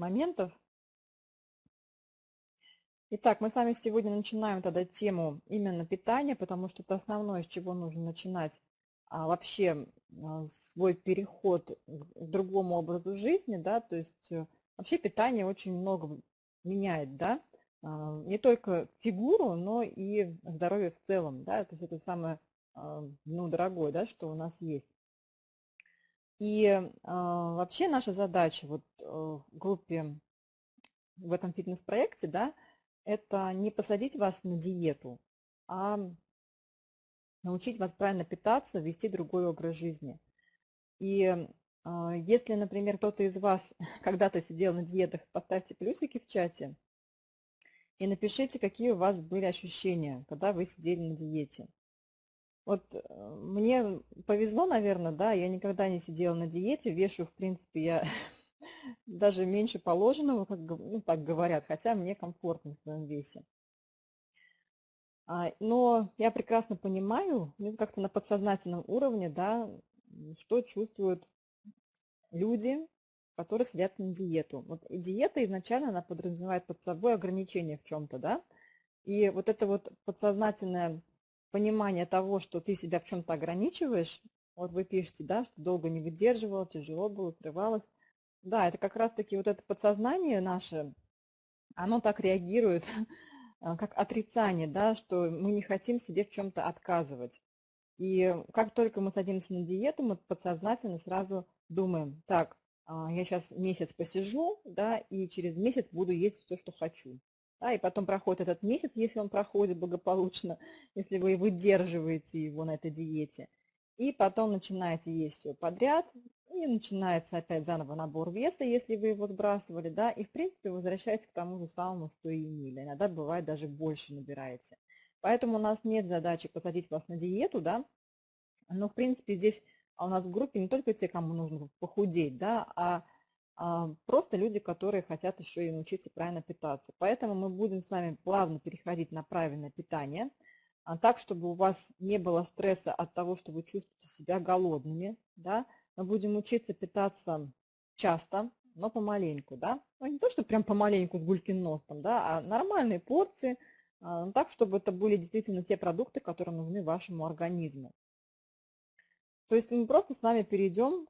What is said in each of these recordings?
моментов. Итак, мы с вами сегодня начинаем тогда тему именно питания, потому что это основное, с чего нужно начинать а, вообще а, свой переход к другому образу жизни, да, то есть э, вообще питание очень много меняет, да, а, не только фигуру, но и здоровье в целом, да, то есть это самое, а, ну, дорогое, да, что у нас есть. И э, вообще наша задача вот э, в группе, в этом фитнес-проекте, да, это не посадить вас на диету, а научить вас правильно питаться, вести другой образ жизни. И э, если, например, кто-то из вас когда-то сидел на диетах, поставьте плюсики в чате и напишите, какие у вас были ощущения, когда вы сидели на диете. Вот э, мне повезло, наверное, да, я никогда не сидела на диете, вешу, в принципе, я даже меньше положенного, как ну, так говорят, хотя мне комфортно в своем весе. А, но я прекрасно понимаю, ну, как-то на подсознательном уровне, да, что чувствуют люди, которые сидят на диету. Вот диета изначально она подразумевает под собой ограничения в чем-то, да, и вот это вот подсознательное понимание того, что ты себя в чем-то ограничиваешь, вот вы пишете, да, что долго не выдерживала, тяжело было, срывалось. Да, это как раз-таки вот это подсознание наше, оно так реагирует, как отрицание, да, что мы не хотим себе в чем-то отказывать. И как только мы садимся на диету, мы подсознательно сразу думаем, так, а, я сейчас месяц посижу, да, и через месяц буду есть все, что хочу. Да, и потом проходит этот месяц, если он проходит благополучно, если вы выдерживаете его на этой диете. И потом начинаете есть все подряд, и начинается опять заново набор веса, если вы его сбрасывали, да, и в принципе возвращаетесь к тому же самому, что и имели. Иногда бывает даже больше набираете. Поэтому у нас нет задачи посадить вас на диету, да, но в принципе здесь у нас в группе не только те, кому нужно похудеть, да, а а, просто люди, которые хотят еще и научиться правильно питаться. Поэтому мы будем с вами плавно переходить на правильное питание, а, так, чтобы у вас не было стресса от того, что вы чувствуете себя голодными. Да? Мы будем учиться питаться часто, но помаленьку. Да? Ну, не то, что прям помаленьку с гулькин нос, да, а нормальные порции, а, так, чтобы это были действительно те продукты, которые нужны вашему организму. То есть мы просто с вами перейдем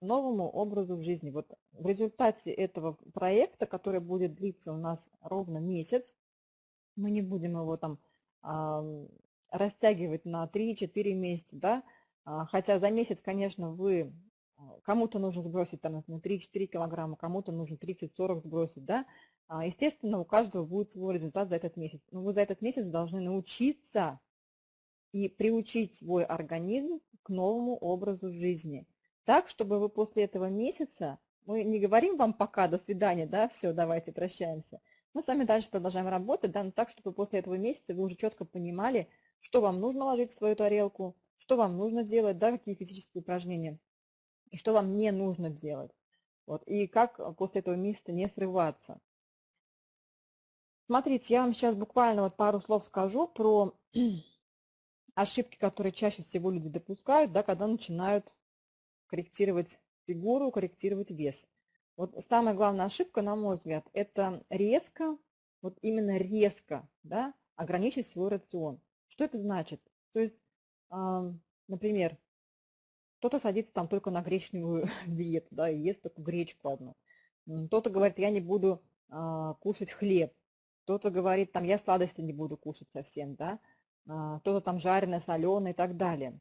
новому образу жизни. Вот в результате этого проекта, который будет длиться у нас ровно месяц, мы не будем его там растягивать на 3-4 месяца, да, а, хотя за месяц, конечно, вы а, кому-то нужно сбросить там, например, 3-4 килограмма, кому-то нужно 30-40 сбросить, да, а, естественно, у каждого будет свой результат за этот месяц. Но вы за этот месяц должны научиться и приучить свой организм к новому образу жизни. Так, чтобы вы после этого месяца, мы не говорим вам пока, до свидания, да, все, давайте прощаемся. Мы с вами дальше продолжаем работать, да, но так, чтобы после этого месяца вы уже четко понимали, что вам нужно ложить в свою тарелку, что вам нужно делать, да, какие физические упражнения, и что вам не нужно делать. Вот, и как после этого месяца не срываться. Смотрите, я вам сейчас буквально вот пару слов скажу про ошибки, которые чаще всего люди допускают, да, когда начинают корректировать фигуру, корректировать вес. Вот самая главная ошибка, на мой взгляд, это резко, вот именно резко, да, ограничить свой рацион. Что это значит? То есть, например, кто-то садится там только на гречневую диету, да, и ест только гречку одну. Кто-то говорит, я не буду а, кушать хлеб. Кто-то говорит, там, я сладости не буду кушать совсем, да. А, кто-то там жареное, соленое и так далее.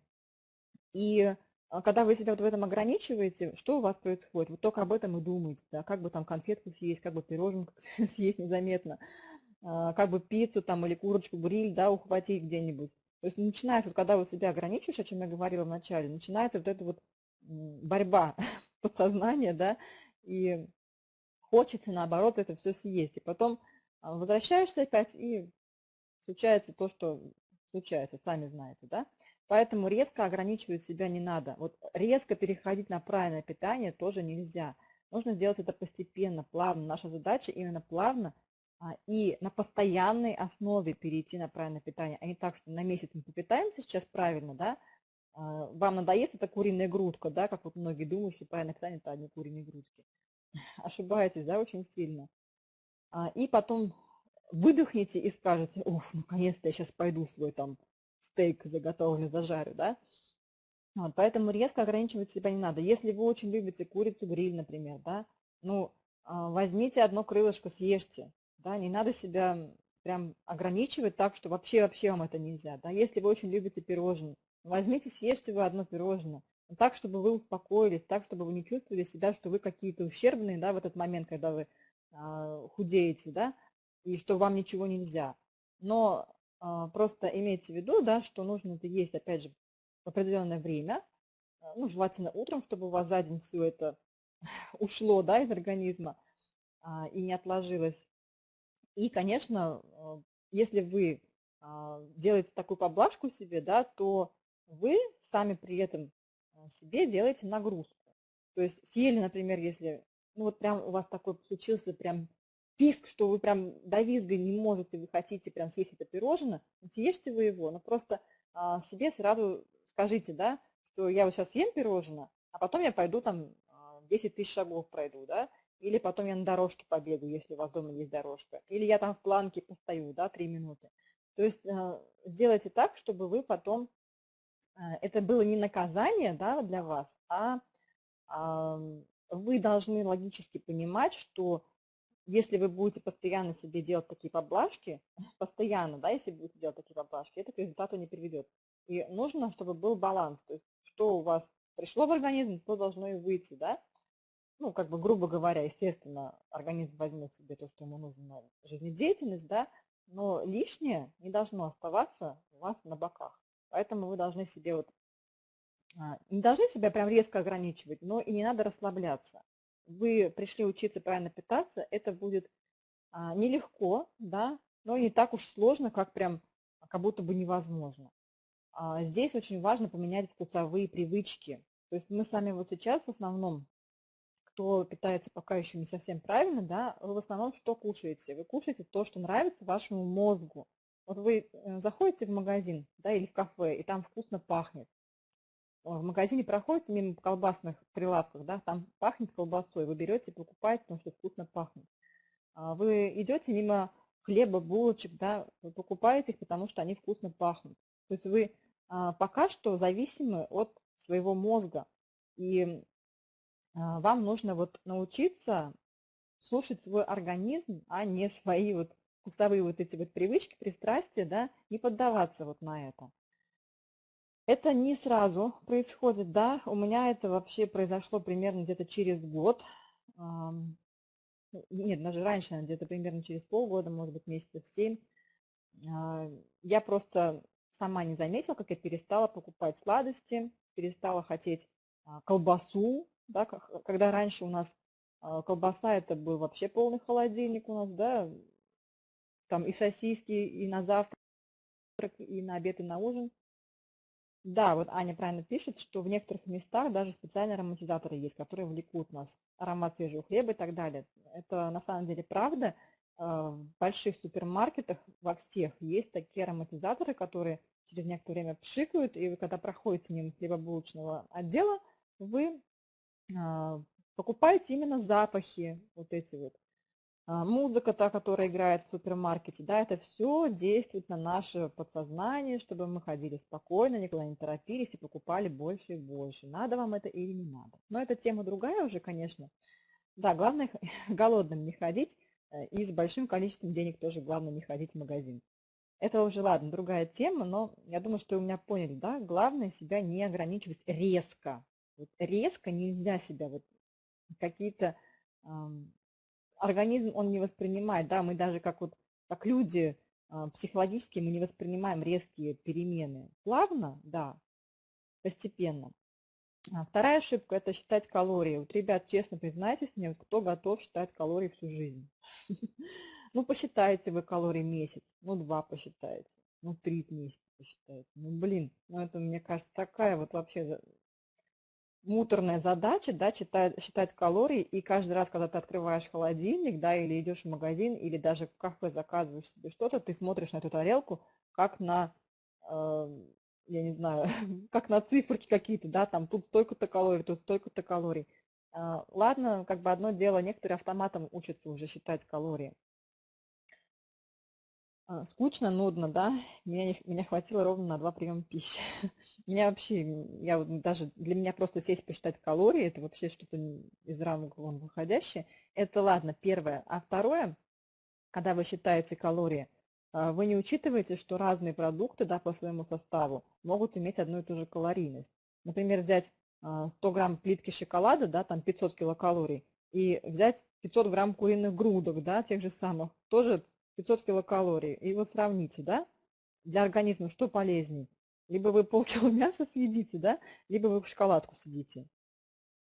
И когда вы себя вот в этом ограничиваете, что у вас происходит? Вы только об этом и думаете, да, как бы там конфетку съесть, как бы пироженку съесть незаметно, а, как бы пиццу там или курочку, гриль, да, ухватить где-нибудь. То есть начинается, вот, когда вы себя ограничиваешь, о чем я говорила вначале, начинается вот эта вот борьба подсознания, да, и хочется, наоборот, это все съесть. И потом возвращаешься опять, и случается то, что случается, сами знаете, да? Поэтому резко ограничивать себя не надо. Вот резко переходить на правильное питание тоже нельзя. Нужно делать это постепенно, плавно. Наша задача именно плавно а, и на постоянной основе перейти на правильное питание, а не так, что на месяц мы попитаемся сейчас правильно, да, а, вам надоест эта куриная грудка, да, как вот многие думают, что правильное питание – это одни куриные грудки. ошибаетесь, да, очень сильно. А, и потом выдохните и скажете, уф, наконец-то я сейчас пойду свой там стейк заготовленный зажарю, да. Вот, поэтому резко ограничивать себя не надо. Если вы очень любите курицу гриль, например, да, ну, а, возьмите одно крылышко, съешьте, да, не надо себя прям ограничивать так, что вообще-вообще вам это нельзя, да. Если вы очень любите пирожные, возьмите, съешьте вы одно пирожное, так, чтобы вы успокоились, так, чтобы вы не чувствовали себя, что вы какие-то ущербные, да, в этот момент, когда вы а, худеете, да, и что вам ничего нельзя. Но а, просто имейте в виду, да, что нужно это есть, опять же, в определенное время, а, ну, желательно утром, чтобы у вас за день все это ушло, да, из организма а, и не отложилось. И, конечно, а, если вы а, делаете такую поблажку себе, да, то вы сами при этом себе делаете нагрузку. То есть съели, например, если, ну вот прям у вас такой случился прям писк, что вы прям до визга не можете, вы хотите прям съесть это пирожное, ну, съешьте вы его, но просто а, себе сразу скажите, да, что я вот сейчас съем пирожное, а потом я пойду там 10 тысяч шагов пройду, да, или потом я на дорожке побегу, если у вас дома есть дорожка, или я там в планке постою, да, 3 минуты. То есть сделайте так, чтобы вы потом это было не наказание да, для вас, а вы должны логически понимать, что если вы будете постоянно себе делать такие поблажки, постоянно, да, если будете делать такие поблажки, это к результату не приведет. И нужно, чтобы был баланс, то есть что у вас пришло в организм, то должно и выйти, да. Ну, как бы, грубо говоря, естественно, организм возьмет себе то, что ему нужно на жизнедеятельность, да, но лишнее не должно оставаться у вас на боках. Поэтому вы должны себе вот, а, не должны себя прям резко ограничивать, но и не надо расслабляться. Вы пришли учиться правильно питаться, это будет а, нелегко, да, но не так уж сложно, как прям как будто бы невозможно. А, здесь очень важно поменять вкусовые привычки. То есть мы сами вот сейчас в основном, кто питается пока еще не совсем правильно, да, вы в основном что кушаете? Вы кушаете то, что нравится вашему мозгу. Вот вы э, заходите в магазин да, или в кафе, и там вкусно пахнет. В магазине проходите мимо колбасных прилавков, да, там пахнет колбасой, вы берете, покупаете, потому что вкусно пахнет. А вы идете мимо хлеба, булочек, да, вы покупаете их, потому что они вкусно пахнут. То есть вы а, пока что зависимы от своего мозга. И а, вам нужно вот научиться слушать свой организм, а не свои вот вкусовые вот эти вот привычки, пристрастия, да, не поддаваться вот на это. Это не сразу происходит, да, у меня это вообще произошло примерно где-то через год, нет, даже раньше, где-то примерно через полгода, может быть, месяцев семь. А, я просто сама не заметила, как я перестала покупать сладости, перестала хотеть а, колбасу, да, когда раньше у нас а, колбаса это был вообще полный холодильник у нас, да, там и сосиски, и на завтрак, и на обед, и на ужин. Да, вот Аня правильно пишет, что в некоторых местах даже специальные ароматизаторы есть, которые влекут нас, аромат свежего хлеба и так далее. Это на самом деле правда. А, в больших супермаркетах во всех есть такие ароматизаторы, которые через некоторое время пшикают, и вы когда проходите мимо хлебобулочного отдела, вы а, покупаете именно запахи, вот эти вот музыка, та, которая играет в супермаркете, да, это все действует на наше подсознание, чтобы мы ходили спокойно, никуда не торопились и покупали больше и больше. Надо вам это или не надо. Но эта тема другая уже, конечно. Да, главное голодным не ходить э, и с большим количеством денег тоже главное не ходить в магазин. Это уже, ладно, другая тема, но я думаю, что вы меня поняли, да, главное себя не ограничивать резко. Вот резко нельзя себя вот какие-то организм, он не воспринимает, да, мы даже как вот, как люди а, психологически мы не воспринимаем резкие перемены. Плавно, да, постепенно. А вторая ошибка – это считать калории. Вот, ребят, честно признайтесь мне, кто готов считать калории всю жизнь? Ну, посчитайте вы калории месяц, ну, два посчитайте, ну, три месяца посчитайте. Ну, блин, ну, это, мне кажется, такая вот вообще муторная задача, да, читать, считать калории, и каждый раз, когда ты открываешь холодильник, да, или идешь в магазин, или даже в кафе заказываешь себе что-то, ты смотришь на эту тарелку, как на, э, я не знаю, как на циферки какие-то, да, там тут столько-то калорий, тут столько-то калорий. А, ладно, как бы одно дело, некоторые автоматом учатся уже считать калории. А, скучно, нудно, да? Меня, меня хватило ровно на два приема пищи. Меня вообще, я вот даже, для меня просто сесть посчитать калории, это вообще что-то из рамок вон выходящее. Это ладно, первое. А второе, когда вы считаете калории, а, вы не учитываете, что разные продукты да, по своему составу могут иметь одну и ту же калорийность. Например, взять 100 а, грамм плитки шоколада, да, там 500 килокалорий, и взять 500 грамм куриных грудок, да, тех же самых, тоже 500 килокалорий. И вот сравните, да, для организма что полезней? Либо вы полкило мяса съедите, да, либо вы шоколадку съедите.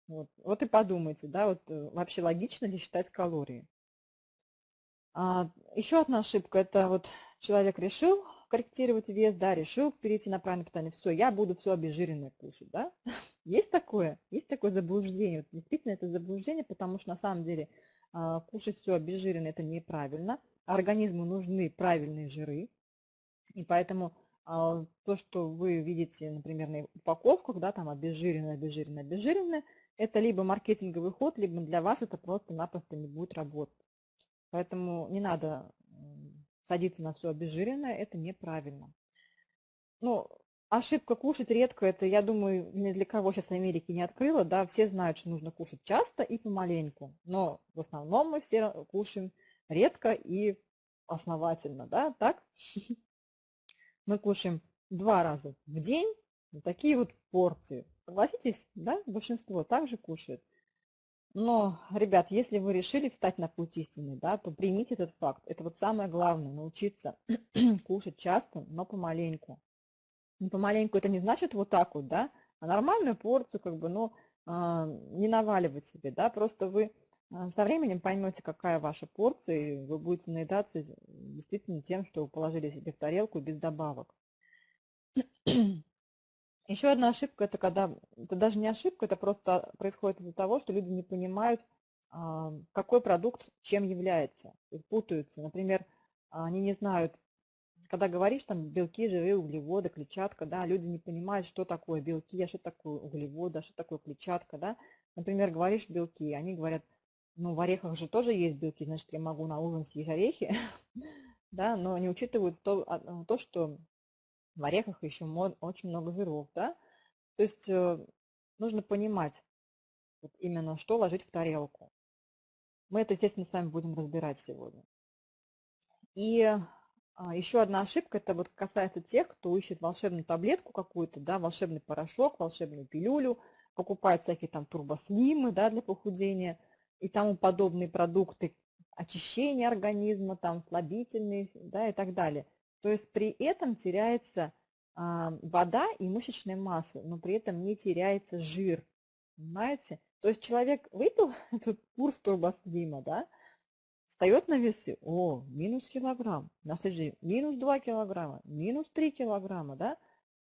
Вот, вот и подумайте, да, вот э, вообще логично ли считать калории. А, еще одна ошибка, это вот человек решил корректировать вес, да, решил перейти на правильное питание, все, я буду все обезжиренное кушать, да. Есть такое, есть такое заблуждение, вот действительно это заблуждение, потому что на самом деле а, кушать все обезжиренное это неправильно, организму нужны правильные жиры, и поэтому а, то, что вы видите, например, на упаковках, да, там обезжиренное, обезжиренное, обезжиренное, это либо маркетинговый ход, либо для вас это просто-напросто не будет работать. Поэтому не надо садиться на все обезжиренное, это неправильно. Ну, ошибка кушать редко, это, я думаю, ни для кого сейчас в Америке не открыла, да, все знают, что нужно кушать часто и помаленьку, но в основном мы все кушаем редко и основательно, да, так? Мы кушаем два раза в день, вот такие вот порции. Согласитесь, да, большинство также кушает. Но, ребят, если вы решили встать на путь истины, да, то примите этот факт. Это вот самое главное, научиться кушать часто, но помаленьку. Не помаленьку это не значит вот так вот, да, а нормальную порцию, как бы, ну, не наваливать себе, да, просто вы со временем поймете, какая ваша порция, и вы будете наедаться действительно тем, что вы положили себе в тарелку без добавок. Еще одна ошибка, это когда, это даже не ошибка, это просто происходит из-за того, что люди не понимают, а, какой продукт чем является, путаются. Например, они не знают, когда говоришь там белки, жиры, углеводы, клетчатка, да, люди не понимают, что такое белки, а что такое углеводы, а что такое клетчатка, да. Например, говоришь белки, они говорят, ну, в орехах же тоже есть белки, значит, я могу на ужин съесть орехи, да, но не учитывают то, а, то, что в орехах еще очень много жиров, да. То есть э, нужно понимать именно, что ложить в тарелку. Мы это, естественно, с вами будем разбирать сегодня. И а, еще одна ошибка, это вот касается тех, кто ищет волшебную таблетку какую-то, да, волшебный порошок, волшебную пилюлю, покупает всякие там турбослимы, да, для похудения и тому подобные продукты очищения организма, там слабительные, да, и так далее. То есть при этом теряется вода и мышечная масса, но при этом не теряется жир. Понимаете? То есть человек выпил этот курс турбослима, да, встает на весы, о, минус килограмм, на следующий минус 2 килограмма, минус 3 килограмма, да,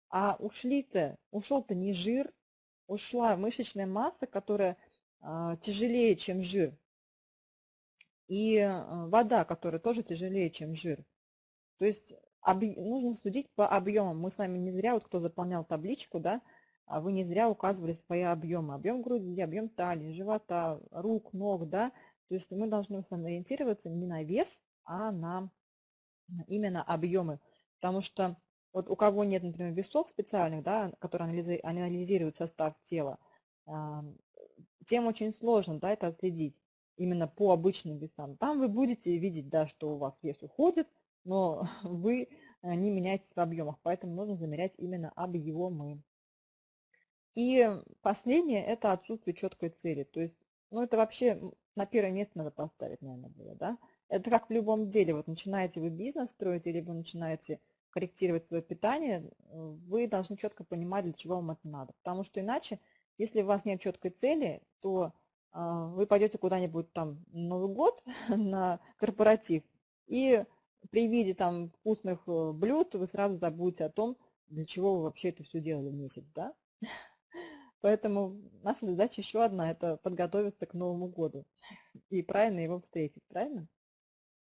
а ушли-то, ушел-то не жир, ушла мышечная масса, которая тяжелее, чем жир, и а, вода, которая тоже тяжелее, чем жир. То есть нужно судить по объемам. Мы с вами не зря, вот кто заполнял табличку, да, а вы не зря указывали свои объемы. Объем груди, объем талии, живота, рук, ног, да. То есть мы должны с вами ориентироваться не на вес, а на именно объемы. Потому что вот у кого нет, например, весов специальных, да, которые анализируют состав тела, тем очень сложно да, это отследить именно по обычным весам. Там вы будете видеть, да, что у вас вес уходит, но вы э, не меняетесь в объемах, поэтому нужно замерять именно объемы. И последнее – это отсутствие четкой цели. То есть, ну это вообще на первое место надо поставить, наверное, было, да? Это как в любом деле, вот начинаете вы бизнес строить, или вы начинаете корректировать свое питание, вы должны четко понимать, для чего вам это надо. Потому что иначе, если у вас нет четкой цели, то а, вы пойдете куда-нибудь там Новый год на корпоратив, и при виде там вкусных э, блюд вы сразу забудете о том, для чего вы вообще это все делали месяц, да? Поэтому наша задача еще одна – это подготовиться к Новому году и правильно его встретить, правильно?